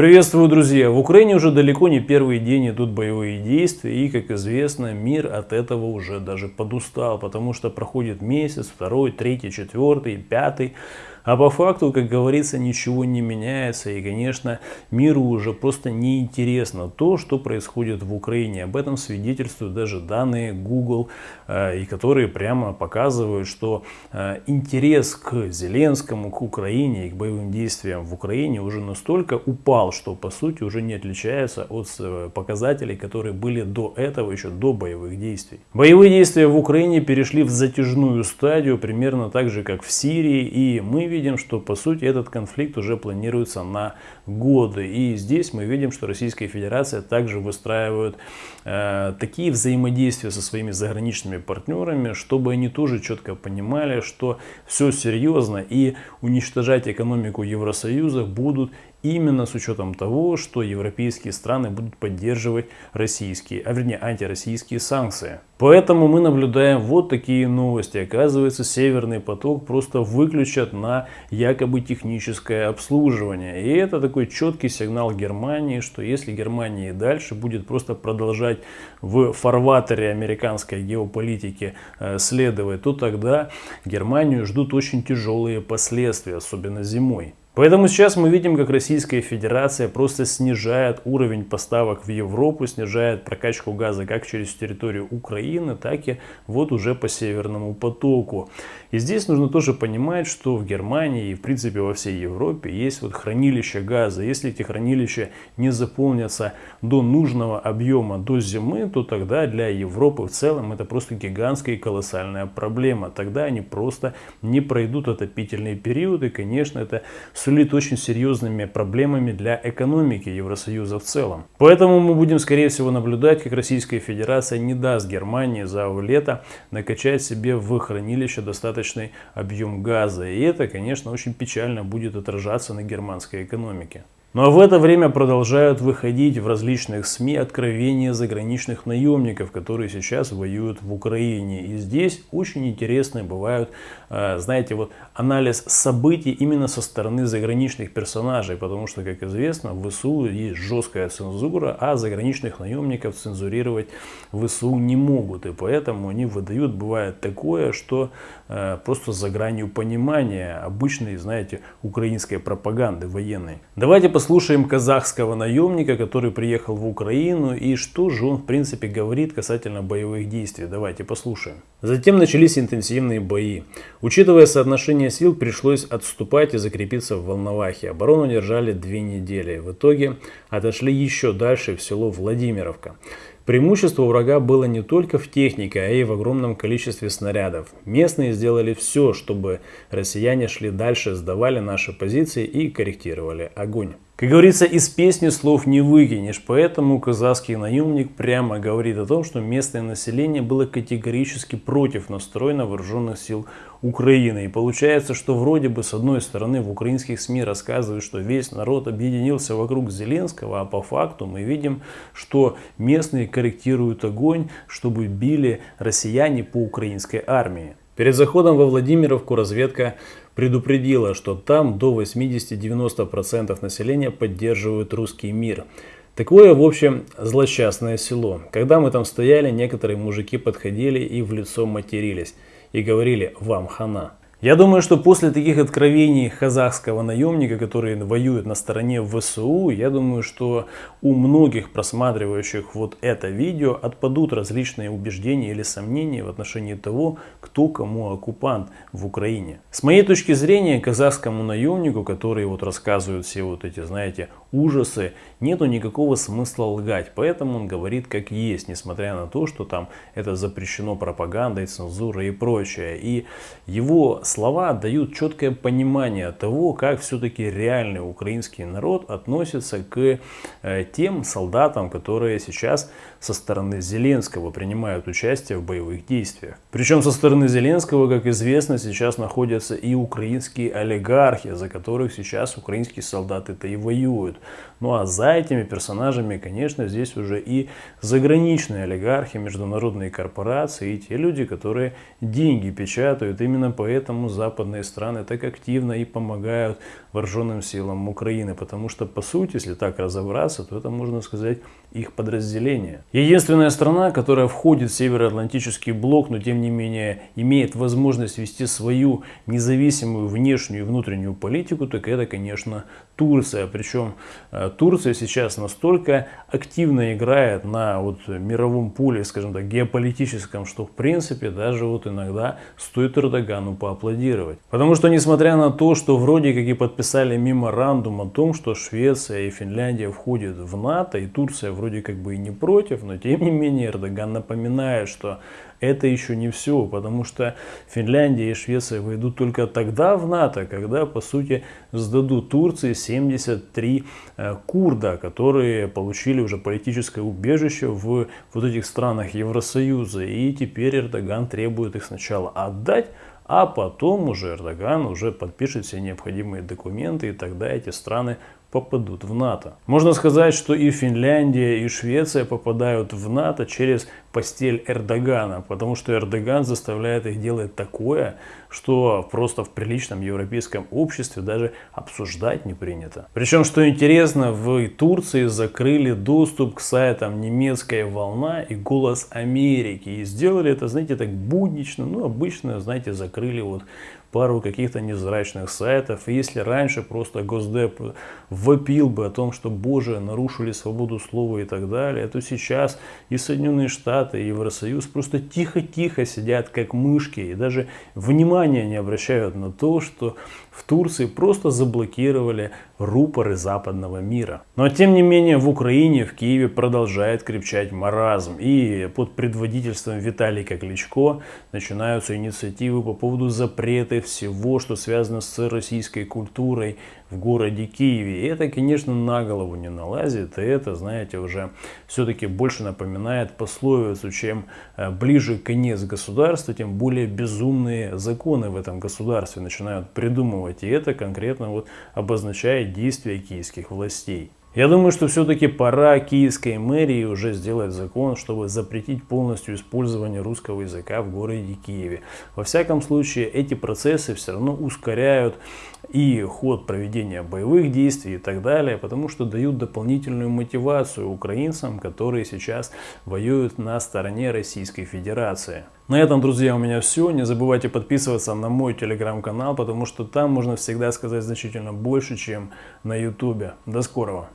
Приветствую, друзья! В Украине уже далеко не первый день идут боевые действия, и, как известно, мир от этого уже даже подустал, потому что проходит месяц, второй, третий, четвертый, пятый, а по факту, как говорится, ничего не меняется. И, конечно, миру уже просто неинтересно то, что происходит в Украине. Об этом свидетельствуют даже данные Google, э, и которые прямо показывают, что э, интерес к Зеленскому, к Украине и к боевым действиям в Украине уже настолько упал, что по сути уже не отличается от э, показателей, которые были до этого, еще до боевых действий. Боевые действия в Украине перешли в затяжную стадию, примерно так же, как в Сирии, и мы видим, что по сути этот конфликт уже планируется на годы. И здесь мы видим, что Российская Федерация также выстраивает э, такие взаимодействия со своими заграничными партнерами, чтобы они тоже четко понимали, что все серьезно и уничтожать экономику Евросоюза будут именно с учетом того, что европейские страны будут поддерживать российские, а вернее антироссийские санкции. Поэтому мы наблюдаем вот такие новости. Оказывается, Северный поток просто выключат на якобы техническое обслуживание. И это такой четкий сигнал Германии, что если Германия и дальше будет просто продолжать в фарватере американской геополитики э, следовать, то тогда Германию ждут очень тяжелые последствия, особенно зимой. Поэтому сейчас мы видим, как Российская Федерация просто снижает уровень поставок в Европу, снижает прокачку газа как через территорию Украины, так и вот уже по Северному потоку. И здесь нужно тоже понимать, что в Германии и в принципе во всей Европе есть вот хранилища газа. Если эти хранилища не заполнятся до нужного объема до зимы, то тогда для Европы в целом это просто гигантская и колоссальная проблема. Тогда они просто не пройдут отопительный период и, конечно, это сулит очень серьезными проблемами для экономики Евросоюза в целом. Поэтому мы будем, скорее всего, наблюдать, как Российская Федерация не даст Германии за лето накачать себе в хранилище достаточный объем газа. И это, конечно, очень печально будет отражаться на германской экономике. Ну а в это время продолжают выходить в различных СМИ откровения заграничных наемников, которые сейчас воюют в Украине. И здесь очень интересные бывают, э, знаете, вот анализ событий именно со стороны заграничных персонажей. Потому что, как известно, в ВСУ есть жесткая цензура, а заграничных наемников цензурировать в ВСУ не могут. И поэтому они выдают, бывает такое, что просто за гранью понимания обычной, знаете, украинской пропаганды военной. Давайте послушаем казахского наемника, который приехал в Украину и что же он в принципе говорит касательно боевых действий. Давайте послушаем. Затем начались интенсивные бои. Учитывая соотношение сил, пришлось отступать и закрепиться в Волновахе. Оборону держали две недели. В итоге отошли еще дальше в село Владимировка. Преимущество врага было не только в технике, а и в огромном количестве снарядов. Местные сделали все, чтобы россияне шли дальше, сдавали наши позиции и корректировали огонь. Как говорится, из песни слов не выкинешь, поэтому казахский наемник прямо говорит о том, что местное население было категорически против настроена вооруженных сил Украины. И получается, что вроде бы с одной стороны в украинских СМИ рассказывают, что весь народ объединился вокруг Зеленского, а по факту мы видим, что местные корректируют огонь, чтобы били россияне по украинской армии. Перед заходом во Владимировку разведка предупредила, что там до 80-90% населения поддерживают русский мир. Такое, в общем, злосчастное село. Когда мы там стояли, некоторые мужики подходили и в лицо матерились. И говорили «вам хана». Я думаю, что после таких откровений казахского наемника, который воюет на стороне ВСУ, я думаю, что у многих просматривающих вот это видео отпадут различные убеждения или сомнения в отношении того, кто кому оккупант в Украине. С моей точки зрения, казахскому наемнику, который вот рассказывает все вот эти, знаете, ужасы, нету никакого смысла лгать. Поэтому он говорит как есть, несмотря на то, что там это запрещено пропагандой, цензурой и прочее. И его слова дают четкое понимание того, как все-таки реальный украинский народ относится к э, тем солдатам, которые сейчас со стороны Зеленского принимают участие в боевых действиях. Причем со стороны Зеленского, как известно, сейчас находятся и украинские олигархи, за которых сейчас украинские солдаты-то и воюют. Ну а за этими персонажами, конечно, здесь уже и заграничные олигархи, международные корпорации и те люди, которые деньги печатают. Именно поэтому западные страны так активно и помогают вооруженным силам Украины. Потому что, по сути, если так разобраться, то это, можно сказать, их подразделение. Единственная страна, которая входит в Североатлантический блок, но тем не менее имеет возможность вести свою независимую внешнюю и внутреннюю политику, так это, конечно, Турция. Причем э, Турция сейчас настолько активно играет на вот мировом поле, скажем так, геополитическом, что в принципе даже вот иногда стоит Эрдогану поаплодировать. Потому что несмотря на то, что вроде как и подписали меморандум о том, что Швеция и Финляндия входят в НАТО, и Турция вроде как бы и не против, но тем не менее Эрдоган напоминает, что это еще не все, потому что Финляндия и Швеция войдут только тогда в НАТО, когда, по сути, сдадут Турции 73 э, курда, которые получили уже политическое убежище в вот этих странах Евросоюза. И теперь Эрдоган требует их сначала отдать, а потом уже Эрдоган уже подпишет все необходимые документы, и тогда эти страны попадут в НАТО. Можно сказать, что и Финляндия, и Швеция попадают в НАТО через постель Эрдогана, потому что Эрдоган заставляет их делать такое, что просто в приличном европейском обществе даже обсуждать не принято. Причем, что интересно, в Турции закрыли доступ к сайтам «Немецкая волна» и «Голос Америки». И сделали это, знаете, так буднично, ну, обычно, знаете, закрыли вот пару каких-то незрачных сайтов. И если раньше просто Госдеп вопил бы о том, что, боже, нарушили свободу слова и так далее, то сейчас и Соединенные Штаты, и Евросоюз просто тихо-тихо сидят как мышки и даже внимания не обращают на то, что в Турции просто заблокировали рупоры западного мира. Но тем не менее в Украине, в Киеве продолжает крепчать маразм. И под предводительством Виталия Кличко начинаются инициативы по поводу запрета всего, что связано с российской культурой в городе Киеве. И это, конечно, на голову не налазит. И это, знаете, уже все-таки больше напоминает пословицу, чем э, ближе конец государства, тем более безумные законы в этом государстве начинают придумывать. И это конкретно вот обозначает действия киевских властей. Я думаю, что все-таки пора киевской мэрии уже сделать закон, чтобы запретить полностью использование русского языка в городе Киеве. Во всяком случае, эти процессы все равно ускоряют и ход проведения боевых действий и так далее, потому что дают дополнительную мотивацию украинцам, которые сейчас воюют на стороне Российской Федерации. На этом, друзья, у меня все. Не забывайте подписываться на мой телеграм-канал, потому что там можно всегда сказать значительно больше, чем на ютубе. До скорого!